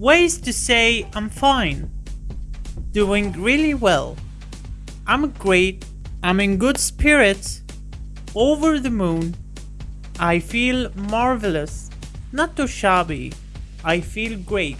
Ways to say I'm fine. Doing really well. I'm great. I'm in good spirits. Over the moon. I feel marvelous. Not too shabby. I feel great.